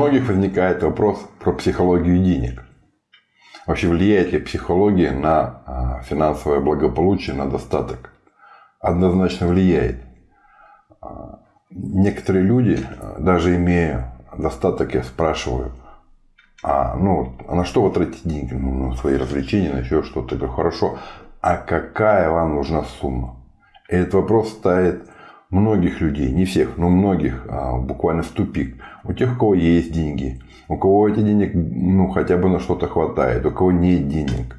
многих возникает вопрос про психологию денег. Вообще влияет ли психология на а, финансовое благополучие, на достаток? Однозначно влияет. А, некоторые люди, даже имея достаток, я спрашиваю, а, ну, а на что вы тратите деньги? Ну, на свои развлечения, на еще что-то. Я говорю, хорошо, а какая вам нужна сумма? И этот вопрос ставит многих людей, не всех, но многих а, буквально в тупик. У тех, у кого есть деньги, у кого эти денег ну, хотя бы на что-то хватает, у кого нет денег.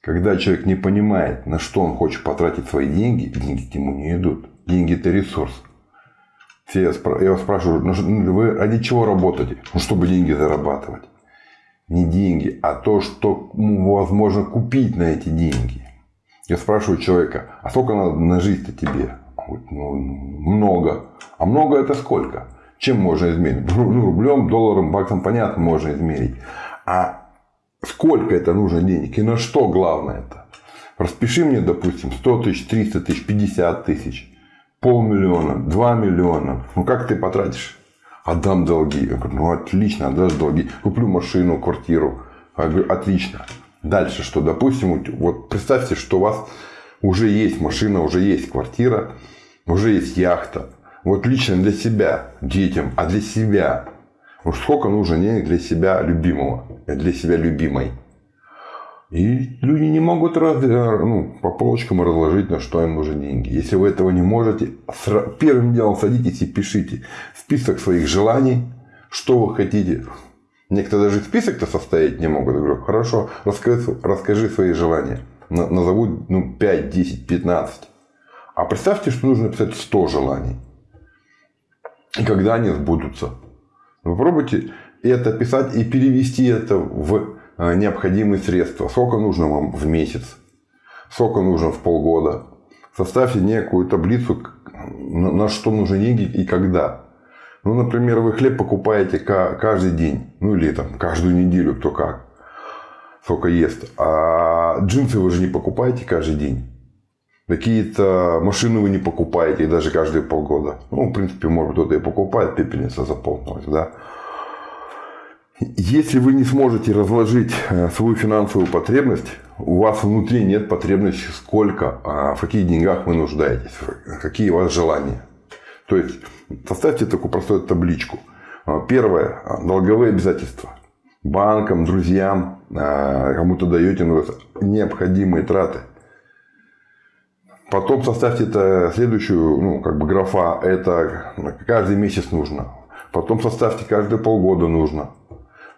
Когда человек не понимает, на что он хочет потратить свои деньги, деньги к нему не идут. Деньги – это ресурс. Все, я вас спрашиваю, ну, вы ради чего работаете? Ну, чтобы деньги зарабатывать. Не деньги, а то, что возможно купить на эти деньги. Я спрашиваю человека, а сколько надо на жизнь-то тебе? Ну, много. А много это сколько? Чем можно измерить? Ну, рублем, долларом, баксом, понятно, можно измерить. А сколько это нужно денег? И на что главное это? Распиши мне, допустим, 100 тысяч, 300 тысяч, 50 тысяч полмиллиона, два миллиона. Ну как ты потратишь? Отдам долги. Я говорю, ну отлично, отдашь долги. Куплю машину, квартиру. Я говорю, отлично. Дальше что? Допустим, вот представьте, что у вас уже есть машина, уже есть квартира, уже есть яхта. Вот лично для себя, детям, а для себя. Вот сколько нужно денег для себя любимого, для себя любимой. И люди не могут раз, э, ну, по полочкам разложить, на что им нужны деньги. Если вы этого не можете, первым делом садитесь и пишите список своих желаний, что вы хотите. Некоторые даже список-то составить не могут. Я говорю, хорошо, расскажи, расскажи свои желания. Назову ну, 5, 10, 15. А представьте, что нужно написать 100 желаний. И когда они сбудутся. Попробуйте это писать и перевести это в Э, необходимые средства. Сколько нужно вам в месяц? Сколько нужно в полгода? Составьте некую таблицу, на что нужны деньги и когда. Ну, например, вы хлеб покупаете каждый день. Ну, или там каждую неделю, кто как. Сколько ест. А джинсы вы же не покупаете каждый день. Какие-то машины вы не покупаете даже каждые полгода. Ну, в принципе, может кто-то и покупает, пепельница заполнилась, да. Если вы не сможете разложить э, свою финансовую потребность, у вас внутри нет потребности сколько, а в каких деньгах вы нуждаетесь, какие у вас желания. То есть, составьте такую простую табличку. А, первое. Долговые обязательства. Банкам, друзьям, кому-то даете необходимые траты. Потом составьте это следующую, ну, как бы графа, это каждый месяц нужно. Потом составьте каждые полгода нужно.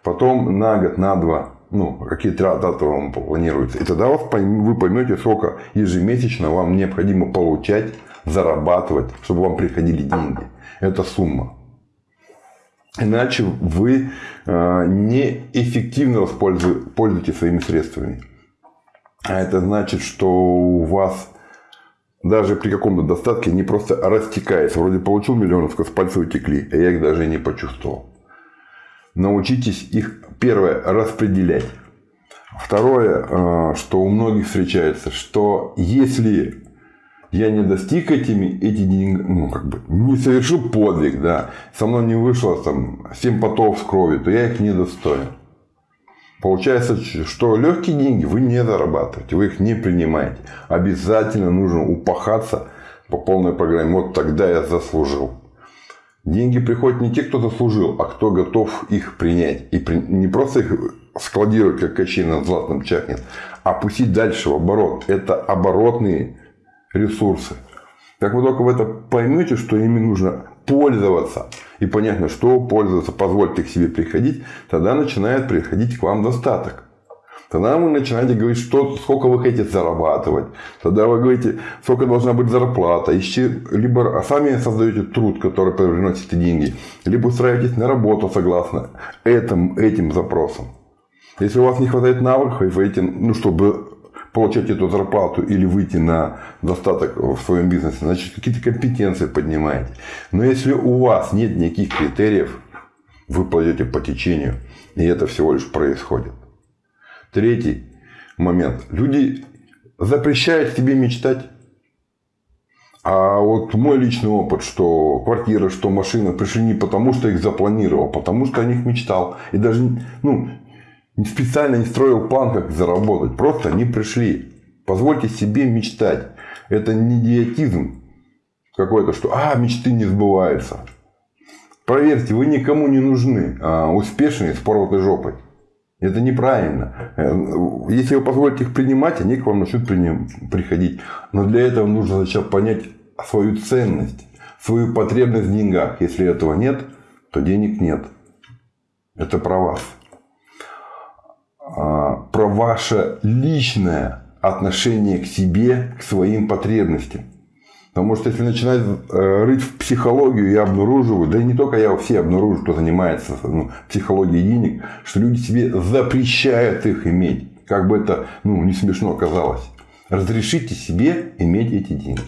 Потом на год, на два, ну, какие траты вам планируются. И тогда вы поймете, сколько ежемесячно вам необходимо получать, зарабатывать, чтобы вам приходили деньги. Это сумма. Иначе вы э, неэффективно пользуетесь своими средствами. А это значит, что у вас даже при каком-то достатке не просто растекается. Вроде получил миллион, с пальца утекли, а я их даже не почувствовал научитесь их, первое, распределять. Второе, э, что у многих встречается, что если я не достиг этими, эти деньги, ну, как бы, не совершил подвиг, да, со мной не вышло там 7 потов с крови, то я их не достоин. Получается, что легкие деньги вы не зарабатываете, вы их не принимаете. Обязательно нужно упахаться по полной программе. Вот тогда я заслужил. Деньги приходят не те, кто заслужил, а кто готов их принять. И при... не просто их складировать, как качей на златном чахнет, а пустить дальше в оборот. Это оборотные ресурсы. Как вы только в это поймете, что ими нужно пользоваться, и понятно, что пользоваться, позвольте к себе приходить, тогда начинает приходить к вам достаток. Тогда вы начинаете говорить, что, сколько вы хотите зарабатывать. Тогда вы говорите, сколько должна быть зарплата. Ищи, либо сами создаете труд, который приносит деньги. Либо устраиваетесь на работу согласно этим, этим запросам. Если у вас не хватает навыков, эти, ну, чтобы получать эту зарплату или выйти на достаток в своем бизнесе, значит, какие-то компетенции поднимаете. Но если у вас нет никаких критериев, вы пойдете по течению, и это всего лишь происходит. Третий момент. Люди запрещают тебе мечтать. А вот мой личный опыт, что квартира, что машина пришли не потому, что их запланировал, а потому что о них мечтал. И даже ну, специально не строил план, как заработать. Просто они пришли. Позвольте себе мечтать. Это не идиотизм какой-то, что а, мечты не сбываются. Проверьте, вы никому не нужны. А успешные с порватой жопой. Это неправильно. Э, если вы позволите их принимать, они к вам начнут приходить. Но для этого нужно сначала понять свою ценность, свою потребность в деньгах. Если этого нет, то денег нет. Это про вас. Ваше личное отношение к себе, к своим потребностям. Потому что если начинать э, рыть в психологию, я обнаруживаю, да и не только я, все обнаруживают, кто занимается ну, психологией денег, что люди себе запрещают их иметь. Как бы это ну, не смешно казалось. Разрешите себе иметь эти деньги.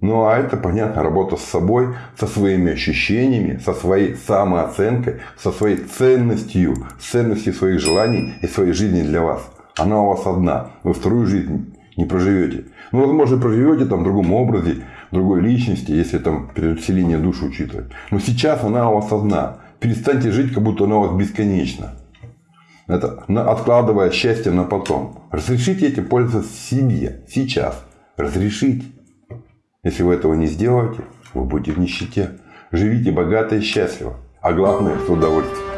Ну, а это, понятно, работа с собой, со своими ощущениями, со своей самооценкой, со своей ценностью, ценностью своих желаний и своей жизни для вас. Она у вас одна. Вы вторую жизнь не проживете. Ну, возможно, проживете там в другом образе, другой личности, если там переселение души учитывать. Но сейчас она у вас одна. Перестаньте жить, как будто она у вас бесконечна. Это откладывая счастье на потом. Разрешите этим пользоваться себе, сейчас. Разрешите. Если вы этого не сделаете, вы будете в нищете. Живите богато и счастливо. А главное, с удовольствием.